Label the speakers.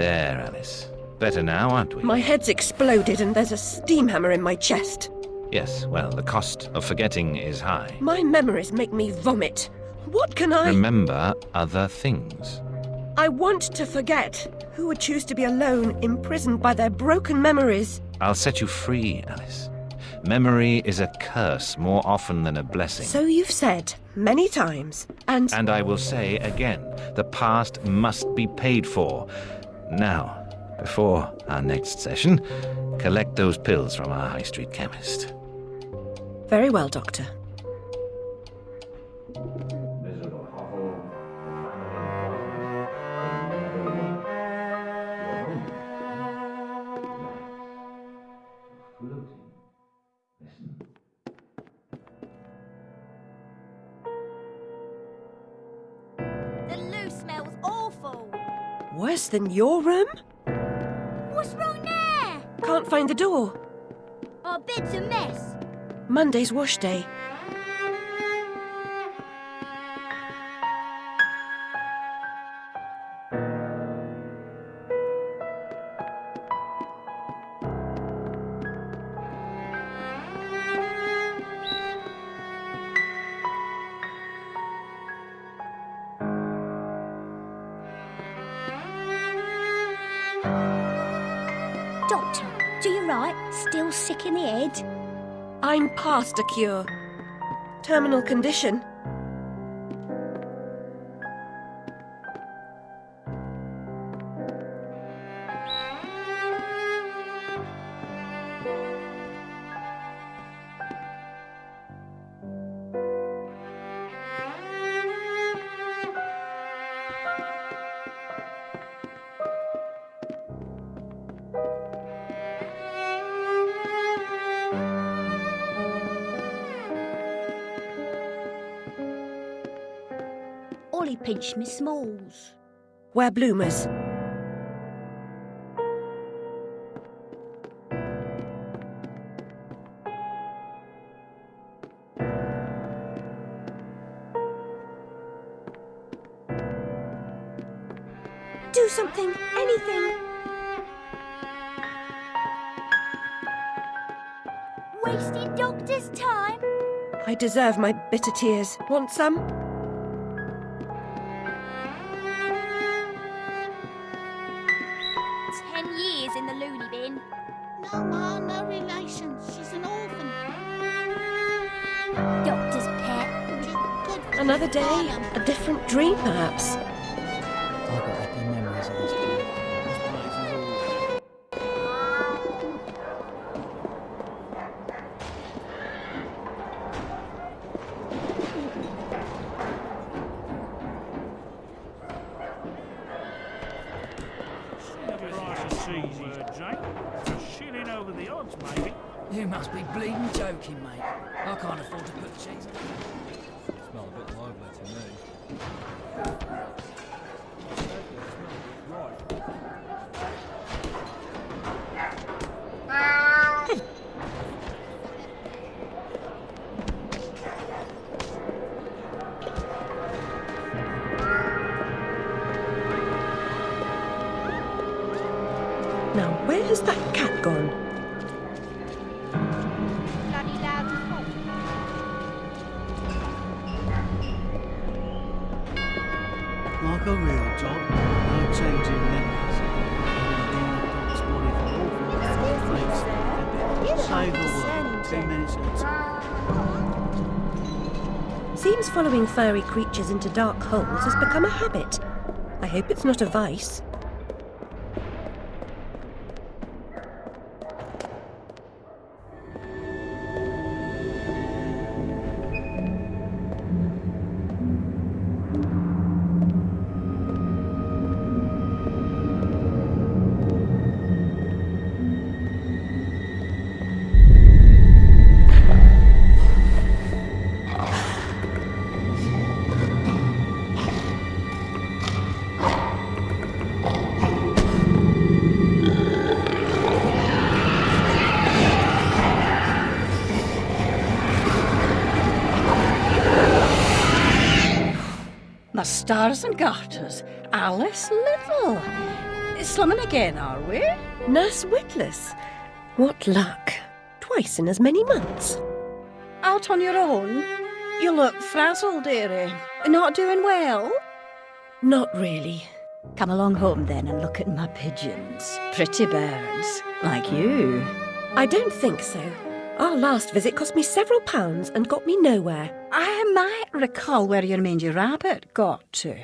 Speaker 1: There, Alice. Better now, aren't we?
Speaker 2: My head's exploded and there's a steam hammer in my chest.
Speaker 1: Yes, well, the cost of forgetting is high.
Speaker 2: My memories make me vomit. What can I.
Speaker 1: Remember other things.
Speaker 2: I want to forget. Who would choose to be alone, imprisoned by their broken memories?
Speaker 1: I'll set you free, Alice. Memory is a curse more often than a blessing.
Speaker 2: So you've said many times, and.
Speaker 1: And I will say again the past must be paid for. Now, before our next session, collect those pills from our high street chemist.
Speaker 2: Very well, Doctor.
Speaker 3: The
Speaker 2: Worse than your room?
Speaker 3: What's wrong there?
Speaker 2: Can't find the door.
Speaker 3: Our bed's a mess.
Speaker 2: Monday's wash day.
Speaker 3: Still sick in the head?
Speaker 2: I'm past a cure. Terminal condition.
Speaker 3: Ollie pinched me smalls.
Speaker 2: Wear bloomers. Do something, anything.
Speaker 3: Wasting doctor's time?
Speaker 2: I deserve my bitter tears. Want some?
Speaker 3: Ten in the loony bin.
Speaker 4: No, Ma, no relations. She's an orphan.
Speaker 3: Doctor's pet.
Speaker 4: She's good for
Speaker 2: Another day, a different dream, perhaps.
Speaker 5: Jake. Over the odds, maybe.
Speaker 6: You must be bleeding joking, mate. I can't afford to put cheese.
Speaker 7: Smell a bit lively to me.
Speaker 2: Has that gone?
Speaker 3: Bloody loud and hot.
Speaker 8: Like a real job, no changing memories. Being a dog's body for awful makes a bit. Save the world. Two minutes at a time.
Speaker 2: Seems following furry creatures into dark holes has become a habit. I hope it's not a vice.
Speaker 9: The stars and garters, Alice Liddell. slumming again, are we?
Speaker 2: Nurse Witless. What luck. Twice in as many months.
Speaker 9: Out on your own? You look frazzled, dearie. Not doing well?
Speaker 2: Not really.
Speaker 9: Come along home then and look at my pigeons. Pretty birds, like you.
Speaker 2: I don't think so. Our last visit cost me several pounds and got me nowhere.
Speaker 9: I might recall where your mangy rabbit got to.